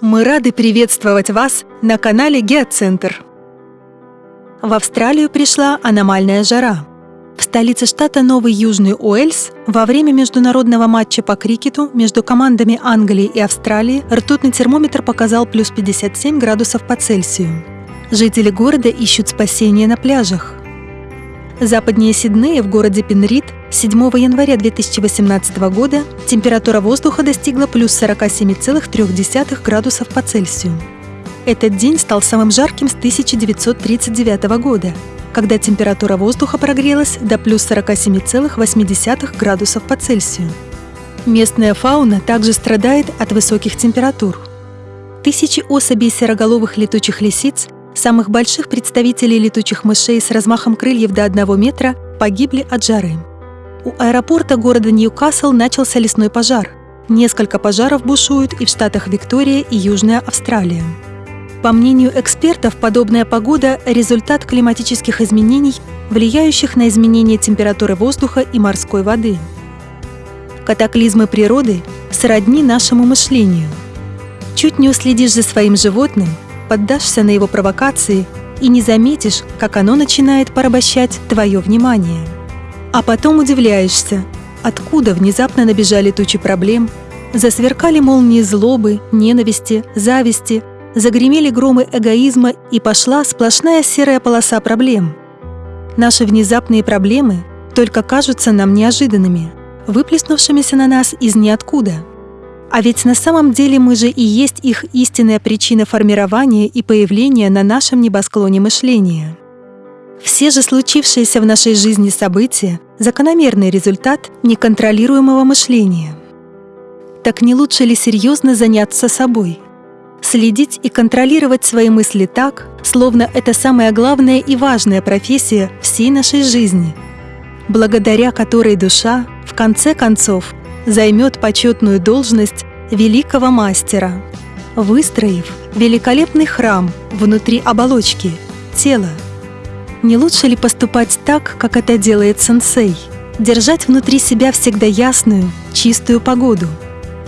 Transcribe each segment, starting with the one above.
Мы рады приветствовать вас на канале Геоцентр. В Австралию пришла аномальная жара. В столице штата Новый Южный Уэльс во время международного матча по крикету между командами Англии и Австралии ртутный термометр показал плюс 57 градусов по Цельсию. Жители города ищут спасения на пляжах. Западнее Сиднея в городе Пенрид 7 января 2018 года температура воздуха достигла плюс 47,3 градусов по Цельсию. Этот день стал самым жарким с 1939 года, когда температура воздуха прогрелась до плюс 47,8 градусов по Цельсию. Местная фауна также страдает от высоких температур. Тысячи особей сероголовых летучих лисиц самых больших представителей летучих мышей с размахом крыльев до 1 метра погибли от жары. У аэропорта города Ньюкасл начался лесной пожар. Несколько пожаров бушуют и в штатах Виктория и Южная Австралия. По мнению экспертов, подобная погода – результат климатических изменений, влияющих на изменение температуры воздуха и морской воды. Катаклизмы природы сродни нашему мышлению. Чуть не уследишь за своим животным – поддашься на его провокации и не заметишь, как оно начинает порабощать твое внимание. А потом удивляешься, откуда внезапно набежали тучи проблем, засверкали молнии злобы, ненависти, зависти, загремели громы эгоизма и пошла сплошная серая полоса проблем. Наши внезапные проблемы только кажутся нам неожиданными, выплеснувшимися на нас из ниоткуда – а ведь на самом деле мы же и есть их истинная причина формирования и появления на нашем небосклоне мышления. Все же случившиеся в нашей жизни события — закономерный результат неконтролируемого мышления. Так не лучше ли серьезно заняться собой? Следить и контролировать свои мысли так, словно это самая главная и важная профессия всей нашей жизни, благодаря которой душа, в конце концов, займет почетную должность великого мастера, выстроив великолепный храм внутри оболочки, тела. Не лучше ли поступать так, как это делает сенсей? Держать внутри себя всегда ясную, чистую погоду,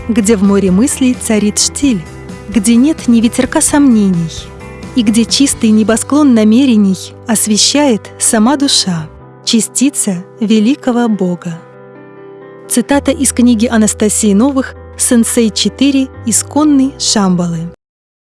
где в море мыслей царит штиль, где нет ни ветерка сомнений, и где чистый небосклон намерений освещает сама душа, частица великого Бога. Цитата из книги Анастасии Новых «Сенсей 4. Исконный Шамбалы».